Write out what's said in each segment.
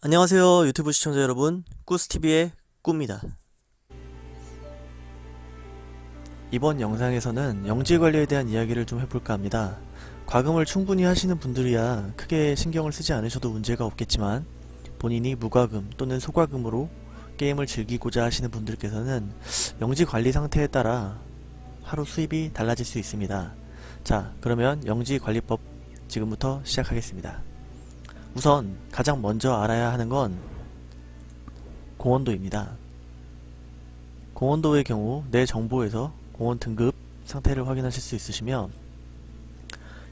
안녕하세요 유튜브 시청자 여러분. 꾸스TV의 꾸입니다. 이번 영상에서는 영지관리에 대한 이야기를 좀 해볼까 합니다. 과금을 충분히 하시는 분들이야 크게 신경을 쓰지 않으셔도 문제가 없겠지만 본인이 무과금 또는 소과금으로 게임을 즐기고자 하시는 분들께서는 영지관리 상태에 따라 하루 수입이 달라질 수 있습니다. 자 그러면 영지관리법 지금부터 시작하겠습니다 우선 가장 먼저 알아야 하는 건 공원도입니다. 공원도의 경우 내 정보에서 공원 등급 상태를 확인하실 수 있으시며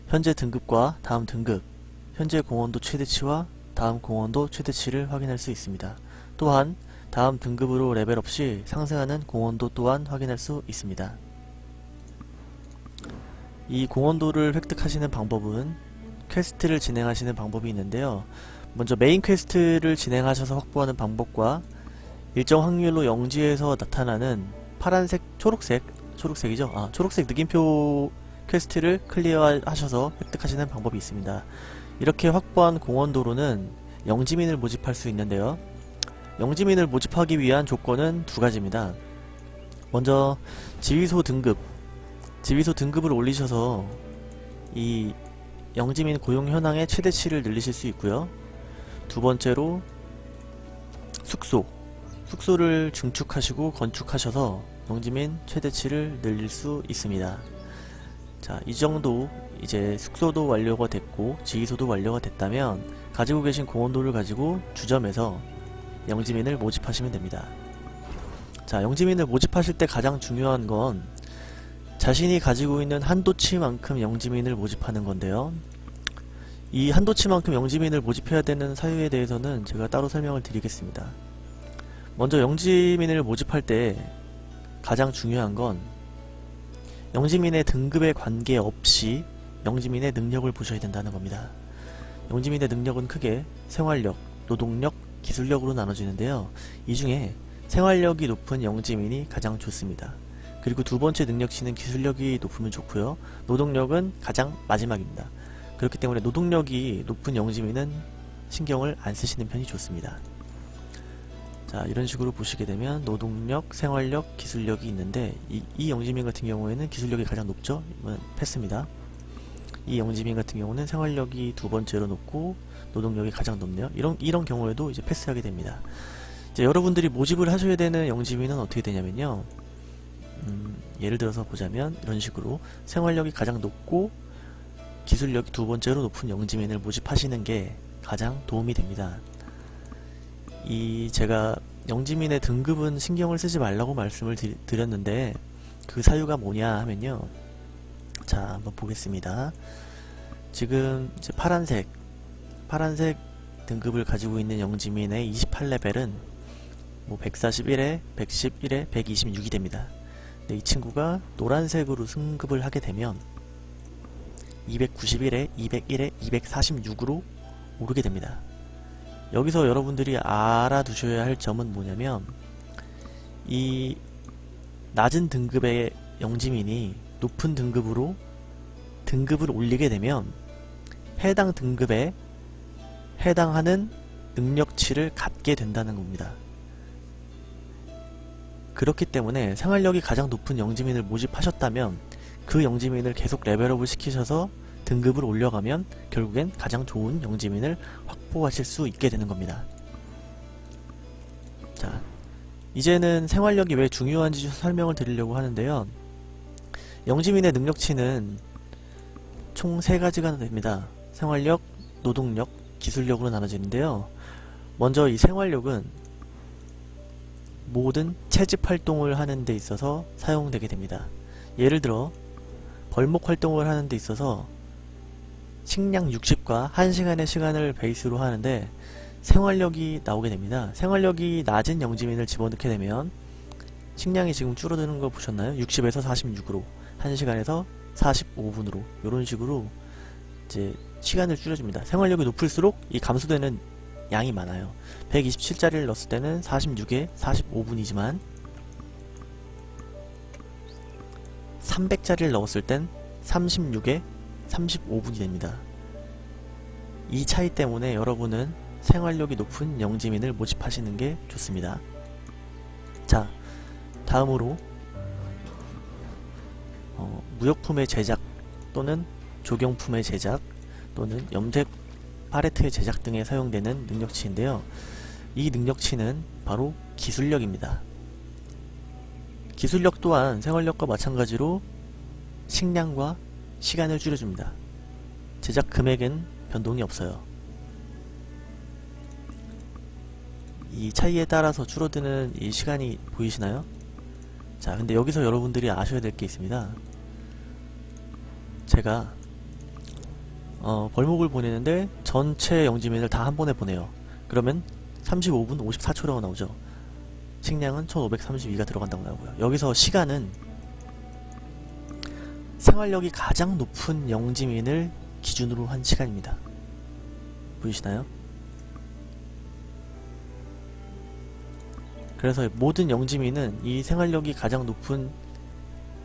현재 등급과 다음 등급, 현재 공원도 최대치와 다음 공원도 최대치를 확인할 수 있습니다. 또한 다음 등급으로 레벨업 시 상승하는 공원도 또한 확인할 수 있습니다. 이 공헌도를 획득하시는 방법은 quest를 진행하시는 방법이 있는데요. 먼저 main quest를 진행하셔서 확보하는 방법과 일정 확률로 영지에서 나타나는 파란색, 초록색, 초록색이죠? 아, 초록색 느낌표 quest를 clear하셔서 획득하시는 방법이 있습니다. 이렇게 확보한 공헌도로는 영지민을 모집할 수 있는데요. 영지민을 모집하기 위한 조건은 두 가지입니다. 먼저 지휘소 등급, 지휘소 등급을 올리셔서 이 영지민 고용 현황의 최대치를 늘리실 수 있고요. 두 번째로 숙소 숙소를 증축하시고 건축하셔서 영지민 최대치를 늘릴 수 있습니다. 자, 이 정도 이제 숙소도 완료가 됐고 지휘소도 완료가 됐다면 가지고 계신 공원도를 가지고 주점에서 영지민을 모집하시면 됩니다. 자, 영지민을 모집하실 때 가장 중요한 건 자신이 가지고 있는 한도치만큼 영지민을 모집하는 건데요. 이 한도치만큼 영지민을 모집해야 되는 사유에 대해서는 제가 따로 설명을 드리겠습니다. 먼저 영지민을 모집할 때 가장 중요한 건 영지민의 등급에 관계없이 영지민의 능력을 보셔야 된다는 겁니다. 영지민의 능력은 크게 생활력, 노동력, 기술력으로 나눠지는데요. 이 중에 생활력이 높은 영지민이 가장 좋습니다. 그리고 두 번째 능력치는 기술력이 높으면 좋고요. 노동력은 가장 마지막입니다. 그렇기 때문에 노동력이 높은 영지민은 신경을 안 쓰시는 편이 좋습니다. 자 이런 식으로 보시게 되면 노동력, 생활력, 기술력이 있는데 이, 이 영지민 같은 경우에는 기술력이 가장 높죠? 이건 패스입니다. 이 영지민 같은 경우는 생활력이 두 번째로 높고 노동력이 가장 높네요. 이런 이런 경우에도 이제 패스하게 됩니다. 이제 여러분들이 모집을 하셔야 되는 영지민은 어떻게 되냐면요. 음, 예를 들어서 보자면 이런 식으로 생활력이 가장 높고 기술력이 두 번째로 높은 영지민을 모집하시는 게 가장 도움이 됩니다. 이 제가 영지민의 등급은 신경을 쓰지 말라고 말씀을 드렸는데 그 사유가 뭐냐 하면요. 자 한번 보겠습니다. 지금 파란색 파란색 등급을 가지고 있는 영지민의 28레벨은 뭐 141에 111에 126이 됩니다. 이 친구가 노란색으로 승급을 하게 되면 291에 201에 246으로 오르게 됩니다. 여기서 여러분들이 알아두셔야 할 점은 뭐냐면 이 낮은 등급의 영지민이 높은 등급으로 등급을 올리게 되면 해당 등급에 해당하는 능력치를 갖게 된다는 겁니다. 그렇기 때문에 생활력이 가장 높은 영지민을 모집하셨다면 그 영지민을 계속 레벨업을 시키셔서 등급을 올려가면 결국엔 가장 좋은 영지민을 확보하실 수 있게 되는 겁니다. 자, 이제는 생활력이 왜 중요한지 설명을 드리려고 하는데요. 영지민의 능력치는 총 세가지가 됩니다. 생활력, 노동력, 기술력으로 나눠지는데요. 먼저 이 생활력은 모든 채집 활동을 하는 데 있어서 사용되게 됩니다. 예를 들어 벌목 활동을 하는 데 있어서 식량 60과 1시간의 시간을 베이스로 하는데 생활력이 나오게 됩니다. 생활력이 낮은 영지민을 집어넣게 되면 식량이 지금 줄어드는 거 보셨나요? 60에서 46으로 1시간에서 45분으로 이런 식으로 이제 시간을 줄여줍니다. 생활력이 높을수록 이 감소되는 양이 많아요. 127짜리를 넣었을 때는 46에 45분이지만 300짜리를 넣었을 땐 36에 35분이 됩니다. 이 차이 때문에 여러분은 생활력이 높은 영지민을 모집하시는 게 좋습니다. 자, 다음으로 어, 무역품의 제작 또는 조경품의 제작 또는 염색 팔레트의 제작 등에 사용되는 능력치인데요. 이 능력치는 바로 기술력입니다. 기술력 또한 생활력과 마찬가지로 식량과 시간을 줄여줍니다. 제작 금액은 변동이 없어요. 이 차이에 따라서 줄어드는 이 시간이 보이시나요? 자 근데 여기서 여러분들이 아셔야 될 게 있습니다. 제가 어, 벌목을 보내는데 전체 영지민을 다 한 번에 보내요. 그러면 35분 54초라고 나오죠. 식량은 1532가 들어간다고 나오고요. 여기서 시간은 생활력이 가장 높은 영지민을 기준으로 한 시간입니다. 보이시나요? 그래서 모든 영지민은 이 생활력이 가장 높은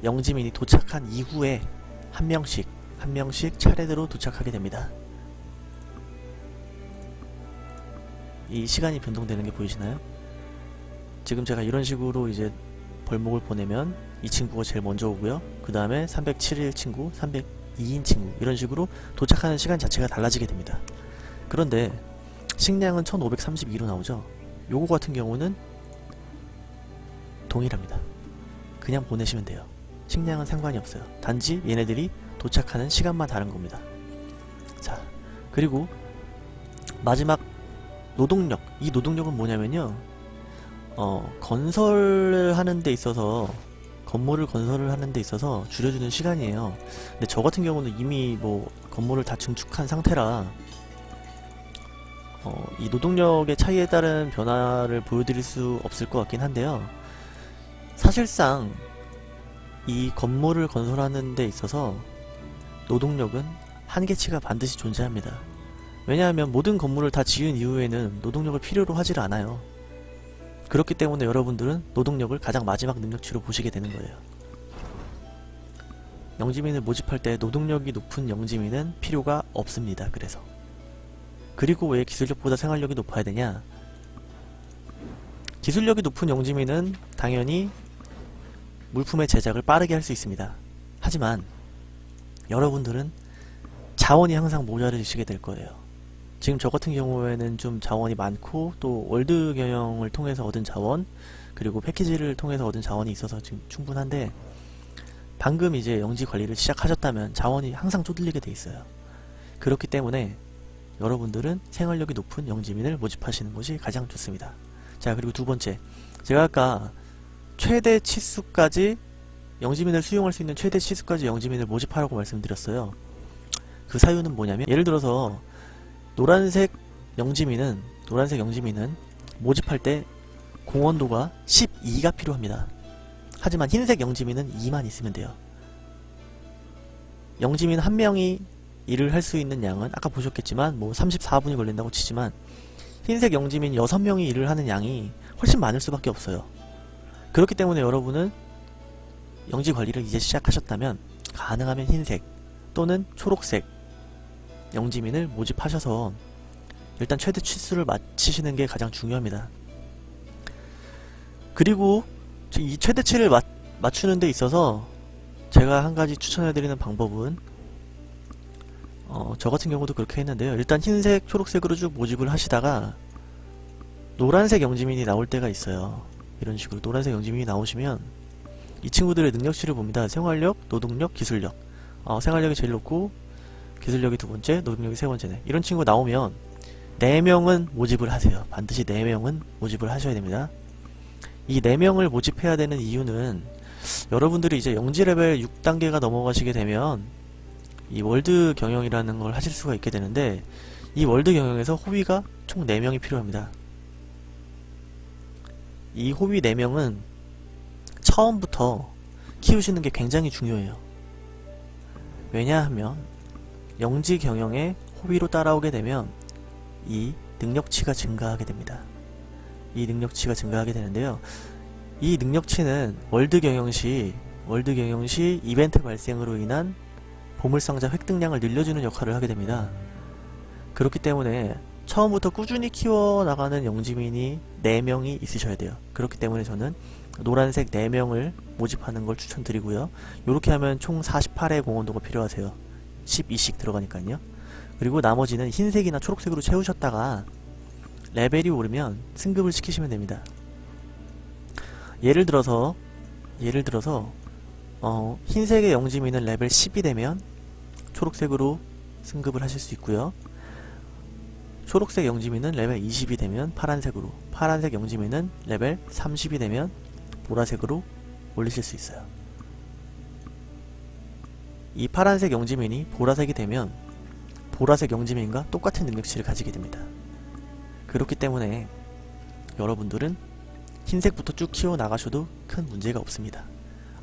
영지민이 도착한 이후에 한 명씩 한 명씩 차례대로 도착하게 됩니다. 이 시간이 변동되는 게 보이시나요? 지금 제가 이런 식으로 이제 벌목을 보내면 이 친구가 제일 먼저 오고요. 그 다음에 307일 친구, 302인 친구 이런 식으로 도착하는 시간 자체가 달라지게 됩니다. 그런데 식량은 1532로 나오죠. 요거 같은 경우는 동일합니다. 그냥 보내시면 돼요. 식량은 상관이 없어요. 단지 얘네들이 도착하는 시간만 다른 겁니다. 자, 그리고 마지막 노동력. 이 노동력은 뭐냐면요. 어, 건설을 하는 데 있어서 건물을 건설을 하는 데 있어서 줄여주는 시간이에요. 근데 저 같은 경우는 이미 뭐 건물을 다 증축한 상태라 어, 이 노동력의 차이에 따른 변화를 보여드릴 수 없을 것 같긴 한데요. 사실상 이 건물을 건설하는 데 있어서 노동력은 한계치가 반드시 존재합니다. 왜냐하면 모든 건물을 다 지은 이후에는 노동력을 필요로 하질 않아요. 그렇기 때문에 여러분들은 노동력을 가장 마지막 능력치로 보시게 되는 거예요. 영지민을 모집할 때 노동력이 높은 영지민은 필요가 없습니다. 그래서 그리고 왜 기술력보다 생활력이 높아야 되냐? 기술력이 높은 영지민은 당연히 물품의 제작을 빠르게 할 수 있습니다. 하지만 여러분들은 자원이 항상 모자르시게 될 거예요. 지금 저 같은 경우에는 좀 자원이 많고 또 월드 경영을 통해서 얻은 자원 그리고 패키지를 통해서 얻은 자원이 있어서 지금 충분한데 방금 이제 영지 관리를 시작하셨다면 자원이 항상 쪼들리게 돼 있어요. 그렇기 때문에 여러분들은 생활력이 높은 영지민을 모집하시는 것이 가장 좋습니다. 자 그리고 두 번째 제가 아까 최대 치수까지 영지민을 수용할 수 있는 최대 치수까지 영지민을 모집하라고 말씀드렸어요. 그 사유는 뭐냐면 예를 들어서 노란색 영지민은 노란색 영지민은 모집할 때 공원도가 12가 필요합니다. 하지만 흰색 영지민은 2만 있으면 돼요. 영지민 한 명이 일을 할 수 있는 양은 아까 보셨겠지만 뭐 34분이 걸린다고 치지만 흰색 영지민 6명이 일을 하는 양이 훨씬 많을 수밖에 없어요. 그렇기 때문에 여러분은 영지 관리를 이제 시작하셨다면 가능하면 흰색 또는 초록색 영지민을 모집하셔서 일단 최대 치수를 맞추시는 게 가장 중요합니다. 그리고 이 최대치를 맞, 맞추는 데 있어서 제가 한 가지 추천해드리는 방법은 어, 저 같은 경우도 그렇게 했는데요. 일단 흰색, 초록색으로 쭉 모집을 하시다가 노란색 영지민이 나올 때가 있어요. 이런 식으로 노란색 영지민이 나오시면 이 친구들의 능력치를 봅니다. 생활력, 노동력, 기술력. 어, 생활력이 제일 높고 기술력이 두 번째, 노동력이 세 번째네. 이런 친구 나오면 4명은 모집을 하세요. 반드시 4명은 모집을 하셔야 됩니다. 이 4명을 모집해야 되는 이유는 여러분들이 이제 영지 레벨 6단계가 넘어가시게 되면 이 월드 경영이라는 걸 하실 수가 있게 되는데 이 월드 경영에서 호위가 총 4명이 필요합니다. 이 호위 4명은 처음부터 키우시는 게 굉장히 중요해요. 왜냐하면 영지 경영에 호위로 따라오게 되면 이 능력치가 증가하게 됩니다. 이 능력치가 증가하게 되는데요. 이 능력치는 월드 경영 시 월드 경영 시 이벤트 발생으로 인한 보물상자 획득량을 늘려주는 역할을 하게 됩니다. 그렇기 때문에 처음부터 꾸준히 키워나가는 영지민이 4명이 있으셔야 돼요. 그렇기 때문에 저는 노란색 4명을 모집하는 걸 추천드리고요. 이렇게 하면 총 48의 공헌도가 필요하세요. 12씩 들어가니까요. 그리고 나머지는 흰색이나 초록색으로 채우셨다가 레벨이 오르면 승급을 시키시면 됩니다. 예를 들어서 예를 들어서 어, 흰색의 영지민은 레벨 10이 되면 초록색으로 승급을 하실 수 있고요. 초록색 영지민은 레벨 20이 되면 파란색으로 파란색 영지민은 레벨 30이 되면 보라색으로 올리실 수 있어요. 이 파란색 영지민이 보라색이 되면 보라색 영지민과 똑같은 능력치를 가지게 됩니다. 그렇기 때문에 여러분들은 흰색부터 쭉 키워 나가셔도 큰 문제가 없습니다.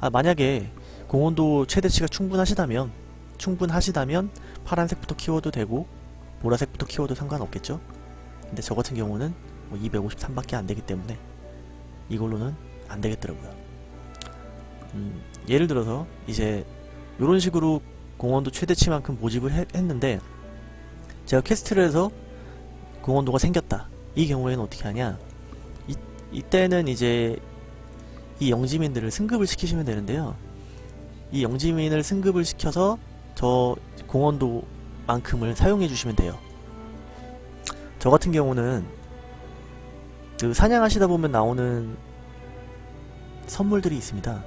아, 만약에 공원도 최대치가 충분하시다면 충분하시다면 파란색부터 키워도 되고 보라색부터 키워도 상관없겠죠? 근데 저 같은 경우는 뭐 253밖에 안 되기 때문에 이걸로는 안 되겠더라고요. 음, 예를 들어서 이제 이런 식으로 공헌도 최대치만큼 모집을 해- 했는데 제가 quest를 해서 공헌도가 생겼다. 이 경우에는 어떻게 하냐? 이, 이때는 이제 이 영지민들을 승급을 시키시면 되는데요. 이 영지민을 승급을 시켜서 저 공헌도만큼을 사용해 주시면 돼요. 저 같은 경우는 그 사냥하시다 보면 나오는 선물들이 있습니다.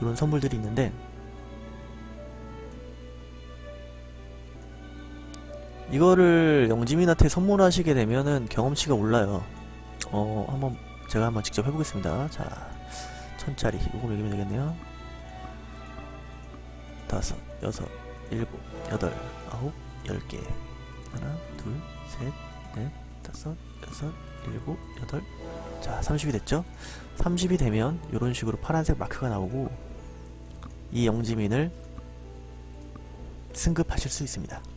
이런 선물들이 있는데 이거를 영지민한테 선물하시게 되면은 경험치가 올라요. 어, 한번 제가 한번 직접 해보겠습니다. 자, 천짜리 이거 먹이면 되겠네요. 다섯, 여섯, 일곱, 여덟, 아홉, 열 개. 하나, 둘, 셋, 넷, 다섯, 여섯, 일곱, 여덟. 자, 30이 됐죠? 30이 되면 이런 식으로 파란색 마크가 나오고 이 영지민을 승급하실 수 있습니다.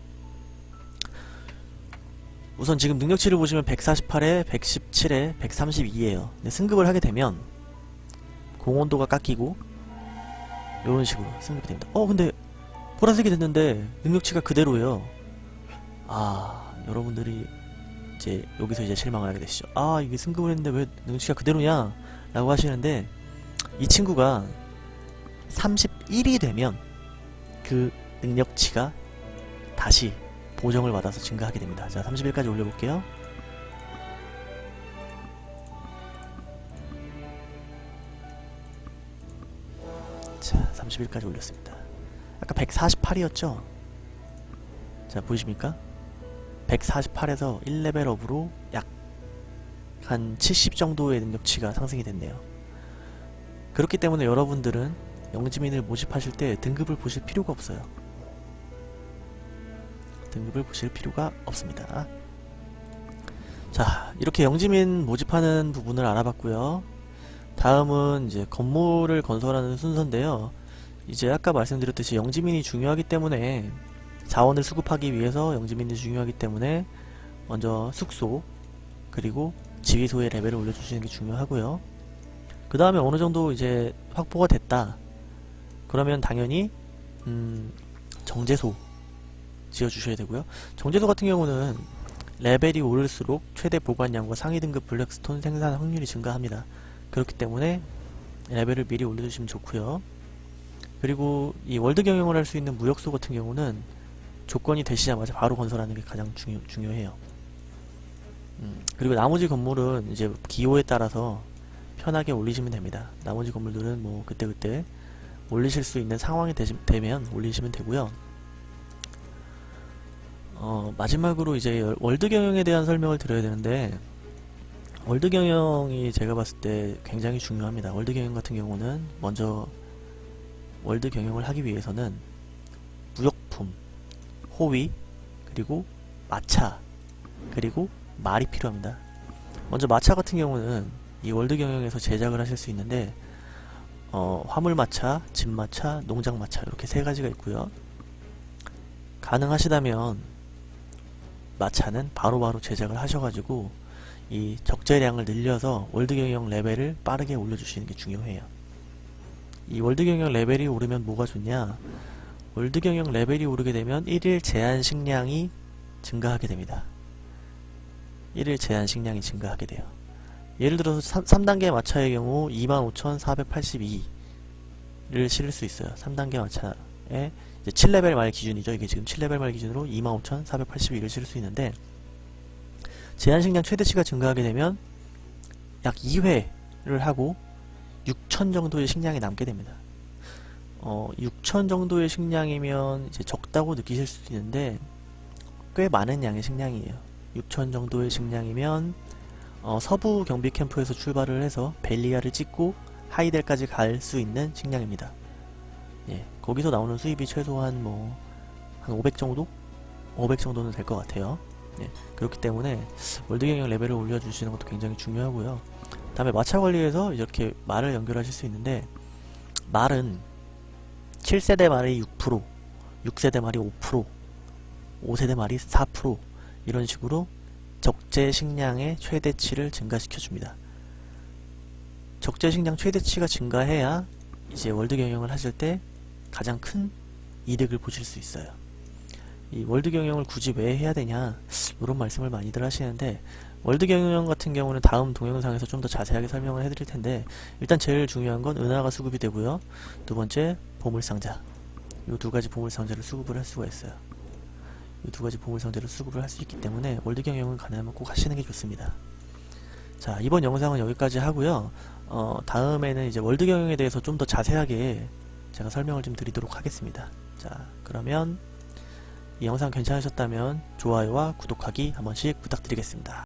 우선 지금 능력치를 보시면 148에 117에 132에요. 근데 승급을 하게 되면 공원도가 깎이고 이런 식으로 승급이 됩니다. 어 근데 보라색이 됐는데 능력치가 그대로예요. 아 여러분들이 이제 여기서 이제 실망을 하게 되시죠. 아 이게 승급을 했는데 왜 능력치가 그대로냐? 라고 하시는데 이 친구가 31이 되면 그 능력치가 다시 보정을 받아서 증가하게 됩니다. 자, 31까지 올려볼게요. 자, 31까지 올렸습니다. 아까 148이었죠? 자, 보이십니까? 148에서 1레벨업으로 약 한 70 정도의 능력치가 상승이 됐네요. 그렇기 때문에 여러분들은 영지민을 모집하실 때 등급을 보실 필요가 없어요. 등급을 보실 필요가 없습니다. 자, 이렇게 영지민 모집하는 부분을 알아봤고요. 다음은 이제 건물을 건설하는 순서인데요. 이제 아까 말씀드렸듯이 영지민이 중요하기 때문에 자원을 수급하기 위해서 영지민이 중요하기 때문에 먼저 숙소 그리고 지휘소의 레벨을 올려주시는 게 중요하고요. 그 다음에 어느 정도 이제 확보가 됐다. 그러면 당연히 음, 정제소 지어주셔야 되고요. 정제소 같은 경우는 레벨이 오를수록 최대 보관량과 상위 등급 블랙스톤 생산 확률이 증가합니다. 그렇기 때문에 레벨을 미리 올려주시면 좋고요. 그리고 이 월드 경영을 할 수 있는 무역소 같은 경우는 조건이 되시자마자 바로 건설하는 게 가장 중요, 중요해요. 음, 그리고 나머지 건물은 이제 기호에 따라서 편하게 올리시면 됩니다. 나머지 건물들은 뭐 그때그때 올리실 수 있는 상황이 되시, 되면 올리시면 되고요. 어, 마지막으로 이제 열- 월드 경영에 대한 설명을 드려야 되는데 월드 경영이 제가 봤을 때 굉장히 중요합니다. 월드 경영 같은 경우는 먼저 월드 경영을 하기 위해서는 무역품, 호위, 그리고 마차, 그리고 말이 필요합니다. 먼저 마차 같은 경우는 이 월드 경영에서 제작을 하실 수 있는데 어, 화물마차, 짐마차, 농장마차 이렇게 세 가지가 있고요. 가능하시다면 마차는 바로바로 제작을 하셔가지고 이 적재량을 늘려서 월드 경영 레벨을 빠르게 올려주시는 게 중요해요. 이 월드 경영 레벨이 오르면 뭐가 좋냐? 월드 경영 레벨이 오르게 되면 1일 제한 식량이 증가하게 됩니다. 1일 제한 식량이 증가하게 돼요. 예를 들어서 3, 단계 마차의 경우 25,482를 실을 수 있어요. 3단계 마차에 이제 7레벨 말 기준이죠. 이게 지금 7레벨 말 기준으로 25,482를 실을 수 있는데 제한 식량 최대치가 증가하게 되면 약 2회를 하고 6천 정도의 식량이 남게 됩니다. 어, 6천 정도의 식량이면 이제 적다고 느끼실 수도 있는데 꽤 많은 양의 식량이에요. 6천 정도의 식량이면 어, 서부 경비 캠프에서 출발을 해서 벨리아를 찍고 하이델까지 갈 수 있는 식량입니다. 예, 거기서 나오는 수입이 최소한 뭐 한 500 정도? 500 정도는 될 것 같아요. 예, 그렇기 때문에 월드 경영 레벨을 올려주시는 것도 굉장히 중요하고요. 다음에 마차 관리에서 이렇게 말을 연결하실 수 있는데 말은 7세대 말이 6%, 6세대 말이 5%, 5세대 말이 4% 이런 식으로 적재 식량의 최대치를 증가시켜 줍니다. 적재 식량 최대치가 증가해야 이제 월드 경영을 하실 때 가장 큰 이득을 보실 수 있어요. 이 월드 경영을 굳이 왜 해야 되냐 이런 말씀을 많이들 하시는데 월드 경영 같은 경우는 다음 동영상에서 좀 더 자세하게 설명을 해드릴 텐데 일단 제일 중요한 건 은화가 수급이 되고요. 두 번째 보물상자 이 두 가지 보물상자를 수급을 할 수가 있어요. 이 두 가지 보물상자를 수급을 할 수 있기 때문에 월드 경영을 가능하면 꼭 하시는 게 좋습니다. 자 이번 영상은 여기까지 하고요. 어, 다음에는 이제 월드 경영에 대해서 좀 더 자세하게 제가 설명을 좀 드리도록 하겠습니다. 자 그러면 이 영상 괜찮으셨다면 좋아요와 구독하기 한 번씩 부탁드리겠습니다.